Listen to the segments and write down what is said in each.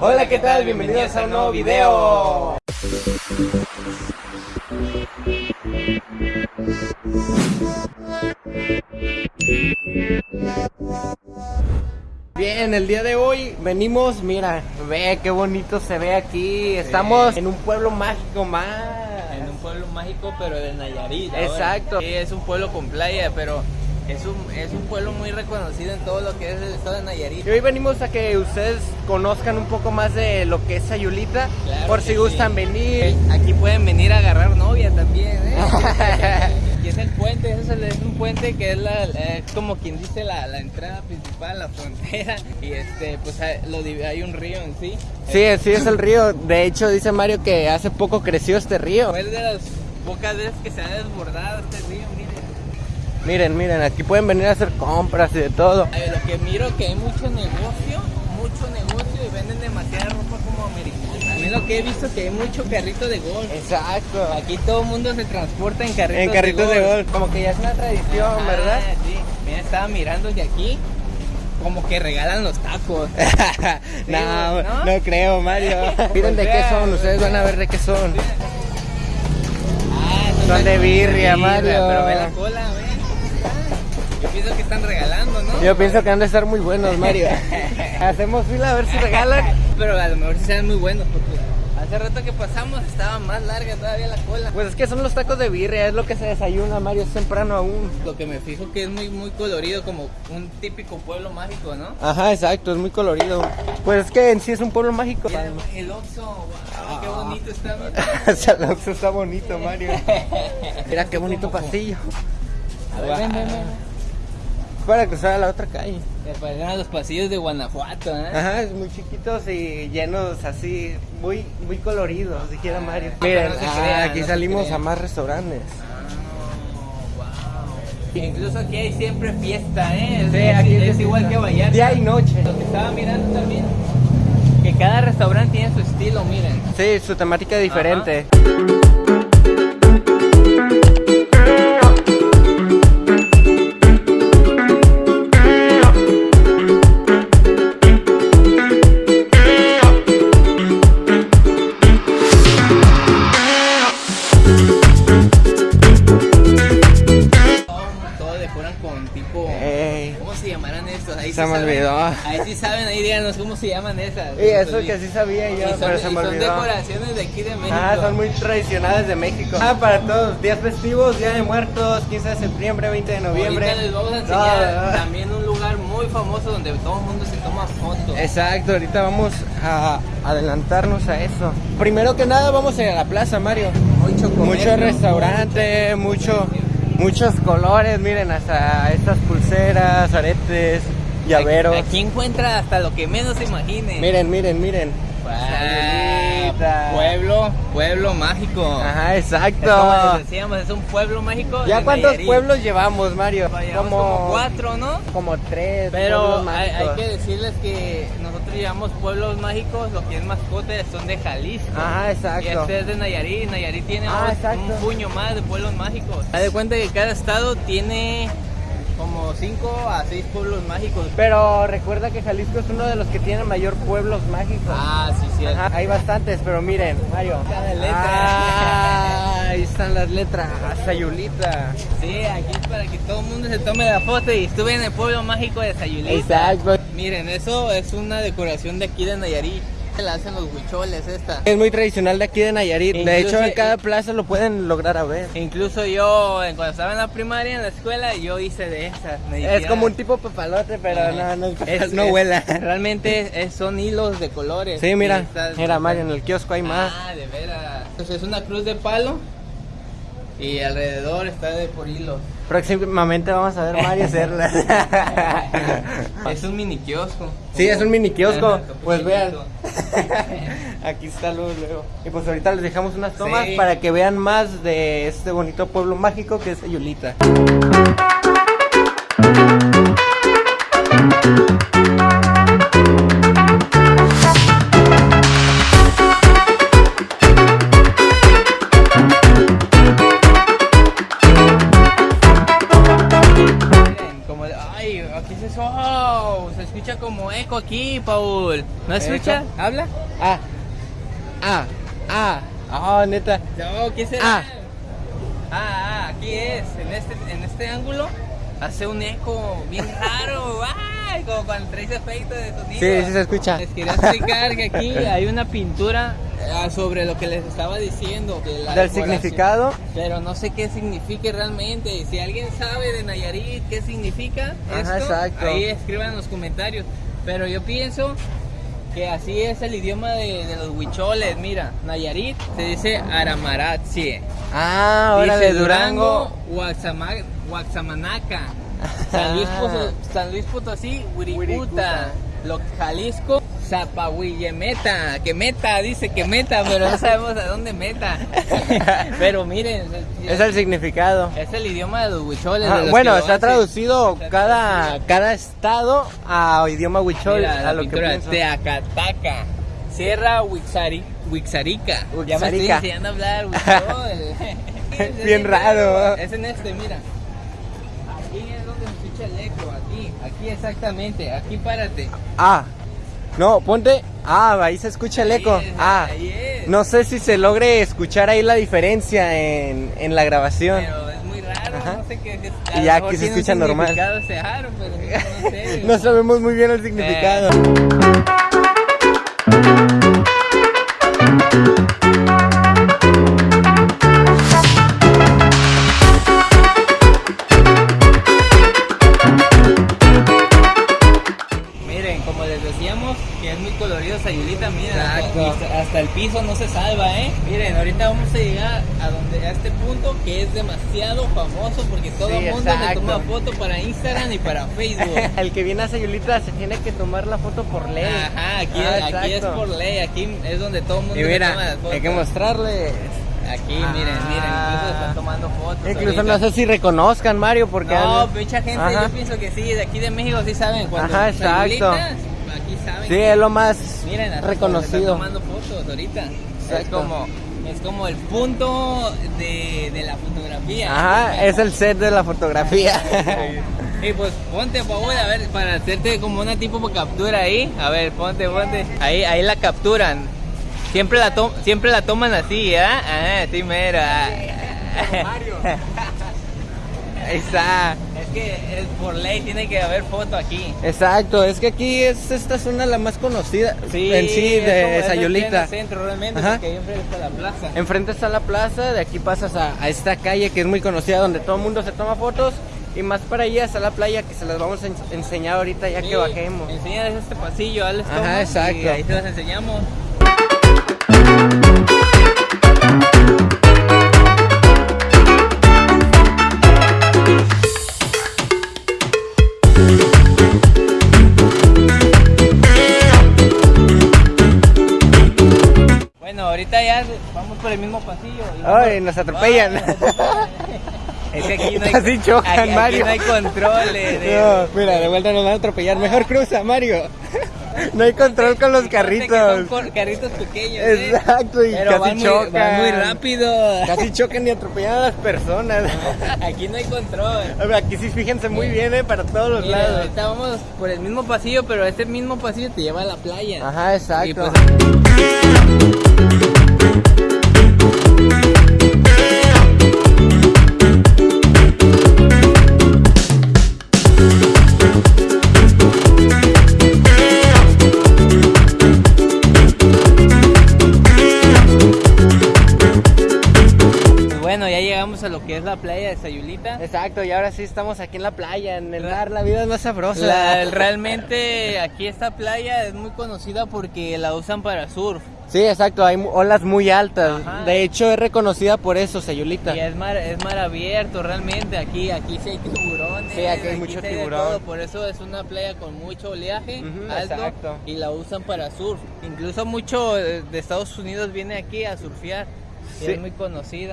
Hola, ¿qué tal? Bienvenidos a un nuevo video. Bien, el día de hoy venimos, mira, ve qué bonito se ve aquí. Estamos en un pueblo mágico más. En un pueblo mágico, pero de Nayarit. ahora. Exacto. Sí, es un pueblo con playa, pero es un, es un pueblo muy reconocido en todo lo que es el estado de Nayarit. Y hoy venimos a que ustedes conozcan un poco más de lo que es Sayulita, Claro por si sí. gustan venir. Aquí pueden venir a agarrar novia también, ¿eh? y es el puente, es, el- es un puente que es, la, como quien dice la, la entrada principal, la frontera. Y este, pues hay, lo div- hay un río en sí. Sí, sí es el río. De hecho, dice Mario que hace poco creció este río. Es de las pocas veces que se ha desbordado este río, miren. Miren, aquí pueden venir a hacer compras y de todo. Ay, Lo que miro que hay mucho negocio, mucho negocio y venden demasiada ropa como americana. También lo que he visto que hay mucho carrito de golf. Exacto. Aquí todo el mundo se transporta en carritos En carritos de golf. Como que ya es una tradición, Ah, ¿verdad? Sí. Mira, estaba mirando de aquí como que regalan los tacos. no, ¿no? no creo, Mario. Miren de qué son, ustedes van a ver de qué son. Ah, Son de birria, Mario. Pero ve la cola, ve. Yo pienso que están regalando, ¿no? Yo pienso que han de estar muy buenos, Mario. Hacemos fila a ver si regalan. Pero a lo mejor sí sean muy buenos porque hace rato que pasamos estaba más larga todavía la cola. Pues es que son los tacos de birria, es lo que se desayuna, Mario, es temprano aún. Lo que me fijo que es muy muy colorido como un típico pueblo mágico, ¿no? Ajá, exacto, es muy colorido. Pues es que en sí es un pueblo mágico. Mira, el Oxxo, wow, qué bonito está. mira. O sea, el Oxxo está bonito, Mario. Mira qué bonito pasillo. A ver, ven, ven, ven. Para cruzar a la otra calle. Parecen los pasillos de Guanajuato, ¿eh? Ajá, es muy chiquitos y llenos así, muy muy coloridos, dijera Mario. Ah, Miren, no se ah, aquí no salimos a más restaurantes. wow. Incluso aquí hay siempre fiesta, ¿eh? Es, Sí, es- aquí es, es igual que Vallarta. Día y noche. Lo que estaba mirando también, que cada restaurante tiene su estilo, miren. Sí, su temática es diferente. Ahí Se sí me saben. olvidó. Ahí sí saben, ahí díganos cómo se llaman esas. Y eso que sí sabía yo, son, pero se me son olvidó. decoraciones de aquí de México. Ah, son muy tradicionales de México. Ah, para todos, días festivos, Día de Muertos, 15 de septiembre, 20 de noviembre. Ahorita les vamos a enseñar No, no, no. también un lugar muy famoso donde todo el mundo se toma fotos. Exacto, ahorita vamos a adelantarnos a eso. Primero que nada vamos a ir a la plaza, Mario. Mucho comercio, Mucho restaurante, mucho, muchos colores, miren, hasta estas pulseras, aretes, llaveros. Aquí encuentra hasta lo que menos se imagine. Miren, miren, miren. Ah, pueblo, pueblo mágico. Ajá, Es como exacto. les decíamos, es un pueblo mágico. ¿Ya de cuántos Nayarit. pueblos llevamos, Mario? Llevamos como cuatro, ¿no? Como tres. Pero pueblos hay, que decirles que nosotros llevamos pueblos mágicos, lo que es mascotas son de Jalisco. Ajá, exacto. Y este es de Nayarit. Nayarit tiene Ah, un- exacto. un puño más de pueblos mágicos. Haz de cuenta que cada estado tiene como cinco a seis pueblos mágicos. Pero recuerda que Jalisco es uno de los que tiene mayor pueblos mágicos. Ah, sí, sí. Ajá, hay bastantes, pero miren, Mario. Ah, ahí están las letras. Sayulita. Sí, aquí es para que todo el mundo se tome la foto y estuve en el pueblo mágico de Sayulita. Exacto. Miren, eso es una decoración de aquí de Nayarit. La hacen los huicholes esta. Es muy tradicional de aquí de Nayarit. de hecho, en cada plaza lo pueden lograr a ver. Incluso yo, eh, cuando estaba en la primaria, en la escuela, yo hice de esas. Es como un tipo papalote, pero no, no, Es- no es- vuela. Realmente es- son hilos de colores. Sí, mira, mira Mario, en el kiosco hay más. Ah, de veras. Entonces es una cruz de palo y alrededor está de por hilos. Próximamente vamos a ver Mario hacerlas. es un mini kiosco. Sí, es un mini kiosco. Pues vean. Aquí está luego, luego. Y pues ahorita les dejamos unas tomas Sí. para que vean más de este bonito pueblo mágico que es Sayulita. Ay, aquí se, oh, se escucha como eco. aquí, Paul. ¿No escucha? ¿Eco? ¿Habla? Ah. Ah. Ah. Ah, neta. No, ¿qué será? Ah. Ah, ah, aquí es, en este, en este ángulo hace un eco bien raro, ay, como cuando traes efecto de sonido. Sí, sí se escucha. Les quería explicar que aquí hay una pintura sobre lo que les estaba diciendo. de la Del significado. Pero no sé qué significa realmente. Si alguien sabe de Nayarit qué significa Ajá, esto, exacto. ahí escriban en los comentarios. Pero yo pienso que así es el idioma de, de los huicholes. Mira, Nayarit se dice Aramaratzie. Ah, ahora Dice de Durango. Guaxama- Guaxamanaca. San Luis, Ah. Potosí, San Luis Jalisco, Zapahuillemeta. Que meta, dice que meta, pero no sabemos a dónde meta. pero miren, Es el significado. es el idioma de los huicholes. Ajá, de los bueno, está traducido Está cada, traducido. cada estado a idioma huichol, Mira, a lo que pintura. Teacataca. Sierra Huixari, Huixarica. Ya me estoy Huixarica. enseñando a hablar huichol. Bien raro. Es en este, mira. Aquí es donde se escucha el eco, aquí, aquí exactamente, aquí párate. Ah, no, ponte. Ah, ahí se escucha el eco. Ahí es, Ah, ahí es. no sé si se logre escuchar ahí la diferencia en, en la grabación. Pero es muy raro, Ajá. no sé qué es. Y ya aquí se escucha normal. Ese aro, pero no sé. No sabemos muy bien el significado. Miren, demasiado famoso porque todo Sí, el mundo le exacto. toma foto para Instagram y para Facebook. El que viene a Sayulita se tiene que tomar la foto por ley. Ajá, aquí, Ah, aquí es por ley, aquí es donde todo el mundo Y le mira, toma las fotos. hay que mostrarle. Aquí, miren, miren, incluso Ah. están tomando fotos. Incluso ahorita. no sé si reconozcan Mario porque No, han- mucha gente, Ajá. yo pienso que sí, de aquí de México sí saben cuando Ajá, exacto. Aquí saben. sí es lo más Miren, hasta Están reconocido. tomando fotos ahorita. Es Exacto. como, es como el punto de, de la fotografía. Ajá, es el set de la fotografía. Y pues ponte, por favor, a ver, para hacerte como una tipo de captura ahí. A ver, ponte, ponte. Ahí, ahí la capturan. Siempre la, to- siempre la toman así, ¿ah? Ah, sí, mera. Ahí está. Que es por ley tiene que haber foto aquí. Exacto, es que aquí es esta zona la más conocida en sí es como- de es aquí en el centro realmente, Ajá. porque ahí enfrente está la plaza. Enfrente está la plaza, de aquí pasas a, a esta calle que es muy conocida donde todo el mundo se toma fotos y más para allá está la playa que se las vamos a en- enseñar ahorita ya Sí, que bajemos. Enséñales este pasillo, Alex. Ajá, exacto. Y ahí te las enseñamos. Ahorita ya vamos por el mismo pasillo. y vamos- Ay, nos atropellan. Ay, nos atropellan. Es que aquí no hay, Casi chocan, aquí- aquí Mario. no hay control. eh, de- No, mira, de vuelta nos van a atropellar. Mejor cruza, Mario. No hay control con los carritos. carritos pequeños. ¿eh? Exacto, y Pero casi van muy, chocan. van muy rápido. Casi chocan y atropellan a las personas. Aquí no hay control. A ver, Aquí sí fíjense muy bien, eh, para todos los Mira, lados. ahorita vamos por el mismo pasillo, pero este mismo pasillo te lleva a la playa. Ajá, exacto. pues, pues playa de Sayulita. Exacto, y ahora sí estamos aquí en la playa, en el mar, la vida es más sabrosa. La- realmente aquí esta playa es muy conocida porque la usan para surf. Sí, exacto, hay olas muy altas. Ajá. De hecho, es reconocida por eso, Sayulita. Y es mar, es mar abierto realmente, aquí, aquí sí hay tiburones. Sí, aquí hay mucho de tiburón. todo, por eso es una playa con mucho oleaje alto exacto. y la usan para surf. Incluso mucho eh, de Estados Unidos viene aquí a surfear. Sí. Es muy conocida.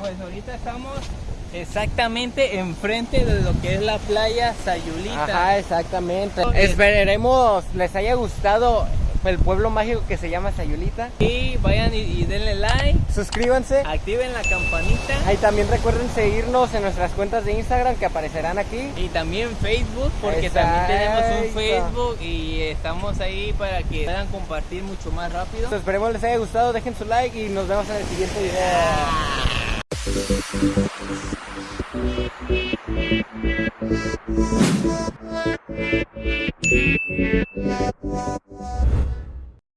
Pues ahorita estamos exactamente enfrente de lo que es la playa Sayulita. Ajá, exactamente. Esperemos les haya gustado el pueblo mágico que se llama Sayulita. Y vayan y, y denle like, Suscríbanse. activen la campanita. Ahí también recuerden seguirnos en nuestras cuentas de Instagram que aparecerán aquí. Y también Facebook, porque Exacto. también tenemos un Facebook y estamos ahí para que puedan compartir mucho más rápido. Entonces, esperemos les haya gustado, dejen su like y nos vemos en el siguiente video.